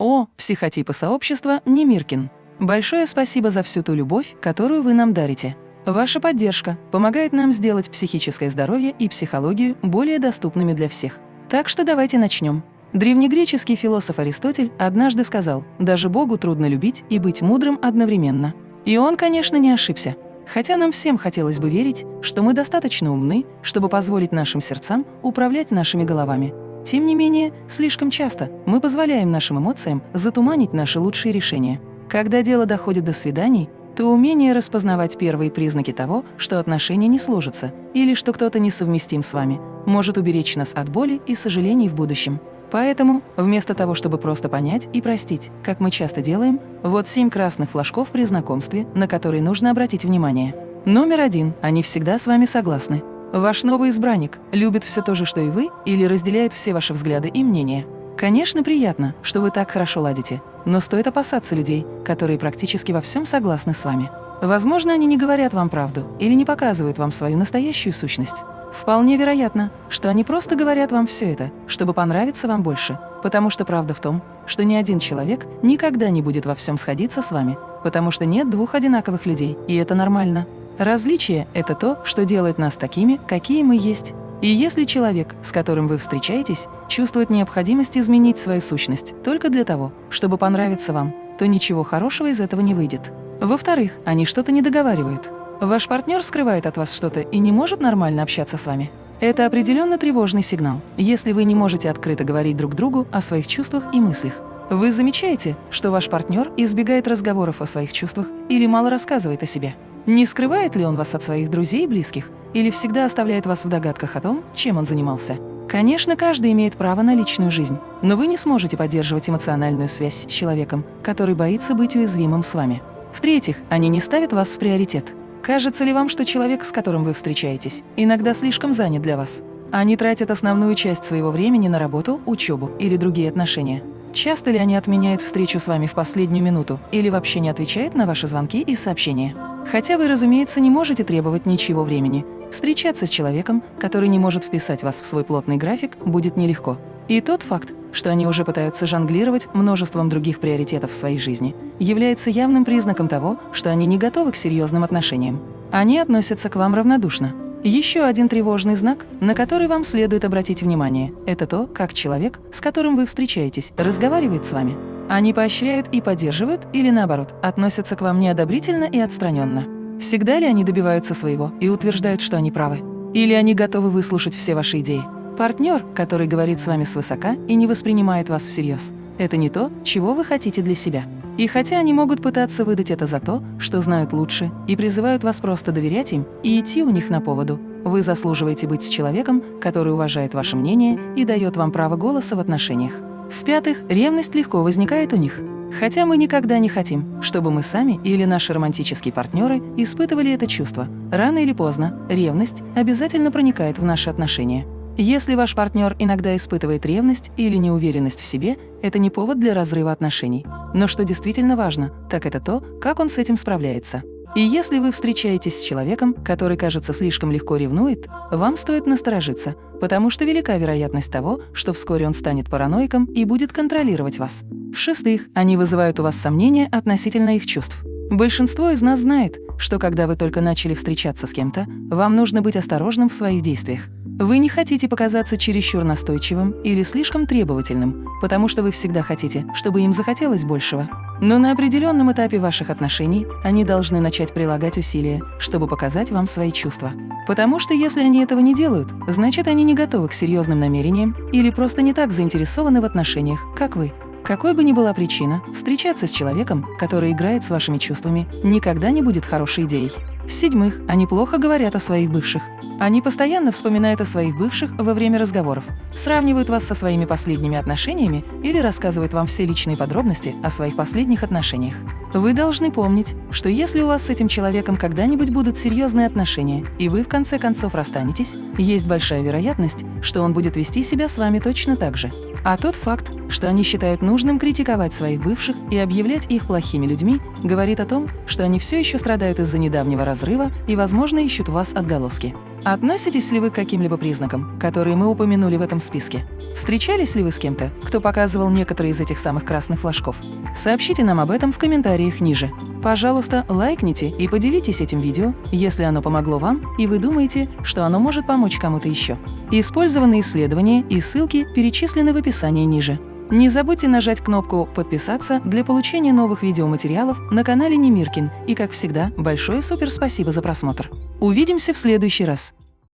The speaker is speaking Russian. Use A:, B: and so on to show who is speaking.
A: О, психотипы сообщества Немиркин. Большое спасибо за всю ту любовь, которую вы нам дарите. Ваша поддержка помогает нам сделать психическое здоровье и психологию более доступными для всех. Так что давайте начнем. Древнегреческий философ Аристотель однажды сказал, даже Богу трудно любить и быть мудрым одновременно. И он, конечно, не ошибся. Хотя нам всем хотелось бы верить, что мы достаточно умны, чтобы позволить нашим сердцам управлять нашими головами. Тем не менее, слишком часто мы позволяем нашим эмоциям затуманить наши лучшие решения. Когда дело доходит до свиданий, то умение распознавать первые признаки того, что отношения не сложатся или что кто-то несовместим с вами, может уберечь нас от боли и сожалений в будущем. Поэтому, вместо того, чтобы просто понять и простить, как мы часто делаем, вот семь красных флажков при знакомстве, на которые нужно обратить внимание. Номер один. Они всегда с вами согласны. Ваш новый избранник любит все то же, что и вы, или разделяет все ваши взгляды и мнения. Конечно, приятно, что вы так хорошо ладите, но стоит опасаться людей, которые практически во всем согласны с вами. Возможно, они не говорят вам правду или не показывают вам свою настоящую сущность. Вполне вероятно, что они просто говорят вам все это, чтобы понравиться вам больше, потому что правда в том, что ни один человек никогда не будет во всем сходиться с вами, потому что нет двух одинаковых людей, и это нормально. Различие – это то, что делает нас такими, какие мы есть. И если человек, с которым вы встречаетесь, чувствует необходимость изменить свою сущность только для того, чтобы понравиться вам, то ничего хорошего из этого не выйдет. Во-вторых, они что-то не договаривают. Ваш партнер скрывает от вас что-то и не может нормально общаться с вами. Это определенно тревожный сигнал, если вы не можете открыто говорить друг другу о своих чувствах и мыслях. Вы замечаете, что ваш партнер избегает разговоров о своих чувствах или мало рассказывает о себе? Не скрывает ли он вас от своих друзей и близких? Или всегда оставляет вас в догадках о том, чем он занимался? Конечно, каждый имеет право на личную жизнь, но вы не сможете поддерживать эмоциональную связь с человеком, который боится быть уязвимым с вами. В-третьих, они не ставят вас в приоритет. Кажется ли вам, что человек, с которым вы встречаетесь, иногда слишком занят для вас? Они тратят основную часть своего времени на работу, учебу или другие отношения. Часто ли они отменяют встречу с вами в последнюю минуту или вообще не отвечают на ваши звонки и сообщения? Хотя вы, разумеется, не можете требовать ничего времени. Встречаться с человеком, который не может вписать вас в свой плотный график, будет нелегко. И тот факт, что они уже пытаются жонглировать множеством других приоритетов в своей жизни, является явным признаком того, что они не готовы к серьезным отношениям. Они относятся к вам равнодушно. Еще один тревожный знак, на который вам следует обратить внимание, это то, как человек, с которым вы встречаетесь, разговаривает с вами. Они поощряют и поддерживают или, наоборот, относятся к вам неодобрительно и отстраненно. Всегда ли они добиваются своего и утверждают, что они правы? Или они готовы выслушать все ваши идеи? Партнер, который говорит с вами свысока и не воспринимает вас всерьез, это не то, чего вы хотите для себя. И хотя они могут пытаться выдать это за то, что знают лучше, и призывают вас просто доверять им и идти у них на поводу, вы заслуживаете быть с человеком, который уважает ваше мнение и дает вам право голоса в отношениях. В-пятых, ревность легко возникает у них. Хотя мы никогда не хотим, чтобы мы сами или наши романтические партнеры испытывали это чувство. Рано или поздно ревность обязательно проникает в наши отношения. Если ваш партнер иногда испытывает ревность или неуверенность в себе, это не повод для разрыва отношений. Но что действительно важно, так это то, как он с этим справляется. И если вы встречаетесь с человеком, который, кажется, слишком легко ревнует, вам стоит насторожиться, потому что велика вероятность того, что вскоре он станет параноиком и будет контролировать вас. В-шестых, они вызывают у вас сомнения относительно их чувств. Большинство из нас знает, что когда вы только начали встречаться с кем-то, вам нужно быть осторожным в своих действиях. Вы не хотите показаться чересчур настойчивым или слишком требовательным, потому что вы всегда хотите, чтобы им захотелось большего. Но на определенном этапе ваших отношений они должны начать прилагать усилия, чтобы показать вам свои чувства. Потому что если они этого не делают, значит они не готовы к серьезным намерениям или просто не так заинтересованы в отношениях, как вы. Какой бы ни была причина, встречаться с человеком, который играет с вашими чувствами, никогда не будет хорошей идеей. В-седьмых, они плохо говорят о своих бывших. Они постоянно вспоминают о своих бывших во время разговоров, сравнивают вас со своими последними отношениями или рассказывают вам все личные подробности о своих последних отношениях. Вы должны помнить, что если у вас с этим человеком когда-нибудь будут серьезные отношения, и вы в конце концов расстанетесь, есть большая вероятность, что он будет вести себя с вами точно так же. А тот факт, что они считают нужным критиковать своих бывших и объявлять их плохими людьми, говорит о том, что они все еще страдают из-за недавнего разрыва и, возможно, ищут вас отголоски. Относитесь ли вы к каким-либо признакам, которые мы упомянули в этом списке? Встречались ли вы с кем-то, кто показывал некоторые из этих самых красных флажков? Сообщите нам об этом в комментариях ниже. Пожалуйста, лайкните и поделитесь этим видео, если оно помогло вам и вы думаете, что оно может помочь кому-то еще. Использованные исследования и ссылки перечислены в описании ниже. Не забудьте нажать кнопку «Подписаться» для получения новых видеоматериалов на канале Немиркин. И, как всегда, большое супер спасибо за просмотр. Увидимся в следующий раз.